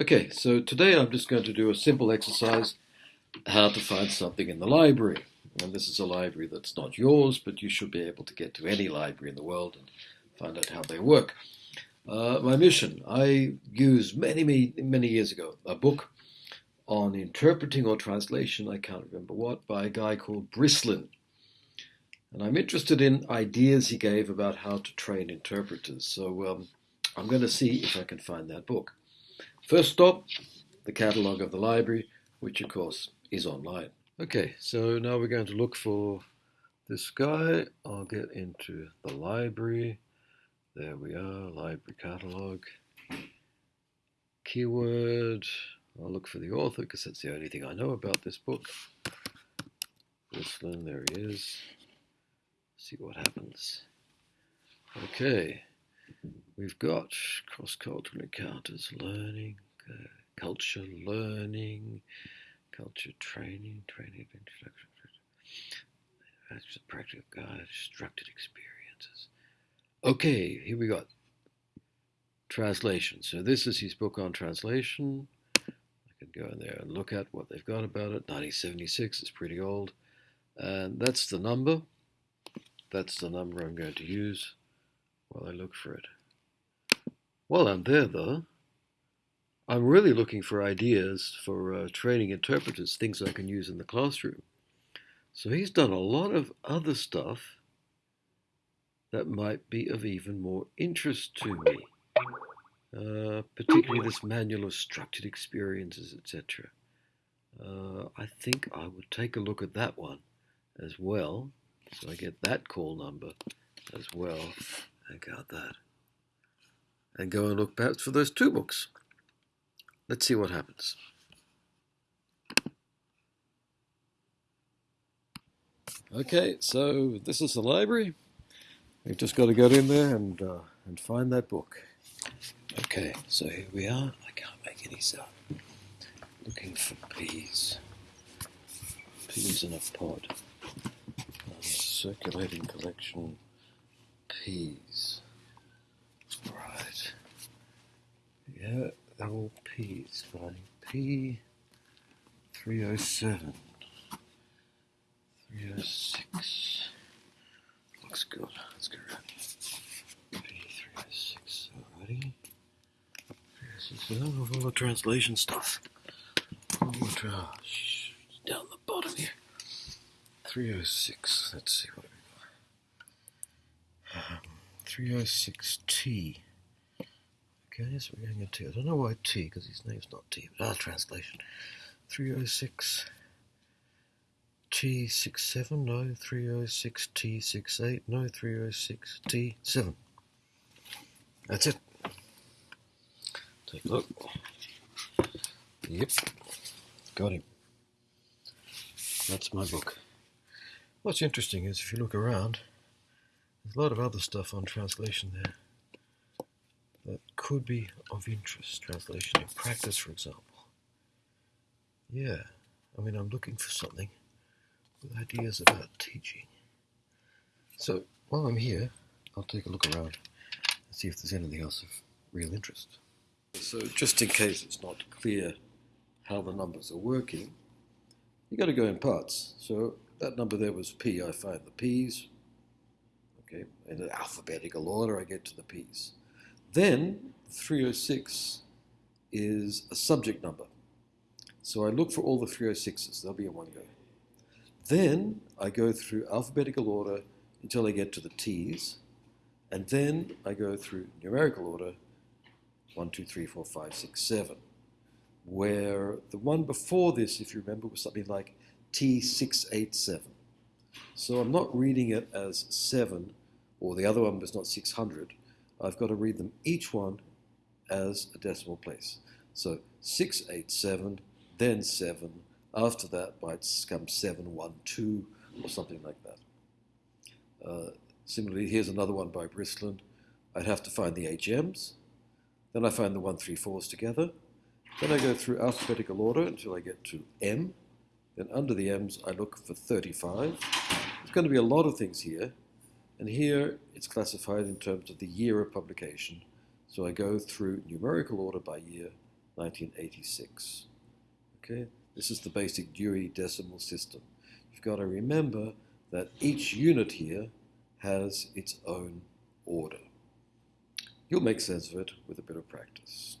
Okay, so today I'm just going to do a simple exercise how to find something in the library. And this is a library that's not yours, but you should be able to get to any library in the world and find out how they work. Uh, my mission I used many, many, many years ago a book on interpreting or translation, I can't remember what, by a guy called Brislin. And I'm interested in ideas he gave about how to train interpreters. So um, I'm going to see if I can find that book. First stop, the catalogue of the library, which of course is online. Okay, so now we're going to look for this guy. I'll get into the library. There we are, library catalogue. Keyword. I'll look for the author because that's the only thing I know about this book. Brislin, there he is. See what happens. Okay. We've got cross-cultural encounters, learning, uh, culture learning, culture training, training of introduction, that's the practical guide, structured experiences. Okay, here we got translation. So this is his book on translation. I could go in there and look at what they've got about it. 1976 is pretty old. And that's the number. That's the number I'm going to use while I look for it. While I'm there, though, I'm really looking for ideas for uh, training interpreters, things I can use in the classroom. So he's done a lot of other stuff that might be of even more interest to me, uh, particularly this manual of structured experiences, etc. Uh, I think I would take a look at that one as well, so I get that call number as well. I got that and go and look perhaps for those two books. Let's see what happens. Okay, so this is the library. We've just got to get in there and uh, and find that book. Okay, so here we are. I can't make any sound. Looking for peas. Peas in a pod. circulating collection. Peas. Yeah, they're all P's. Finding P 307. 306. Looks good. Let's go around. P306 already. This is all the translation stuff. All the tra- down the bottom here. 306. Let's see what we got. Um, 306T. Okay, so we're going to T. I don't know why T, because his name's not T, but our translation. 306 T67, no, 306 T68, no, 306 T7. That's it. Take a look. Yep, got him. That's my book. What's interesting is if you look around, there's a lot of other stuff on translation there could be of interest. Translation in practice, for example. Yeah, I mean, I'm looking for something with ideas about teaching. So while I'm here, I'll take a look around and see if there's anything else of real interest. So just in case it's not clear how the numbers are working, you got to go in parts. So that number there was P. I find the P's. Okay, in alphabetical order, I get to the P's. Then 306 is a subject number. So I look for all the 306s, they'll be in one go. Then I go through alphabetical order until I get to the T's, and then I go through numerical order 1, 2, 3, 4, 5, 6, 7, where the one before this, if you remember, was something like T687. So I'm not reading it as 7, or the other one was not 600. I've got to read them each one as a decimal place. So 687, then 7. After that might come 712 or something like that. Uh, similarly, here's another one by Brislin. I'd have to find the HMs. Then I find the 134s together. Then I go through alphabetical order until I get to M. Then under the M's, I look for 35. There's going to be a lot of things here. And here it's classified in terms of the year of publication. So I go through numerical order by year 1986. Okay, this is the basic Dewey Decimal System. You've got to remember that each unit here has its own order. You'll make sense of it with a bit of practice.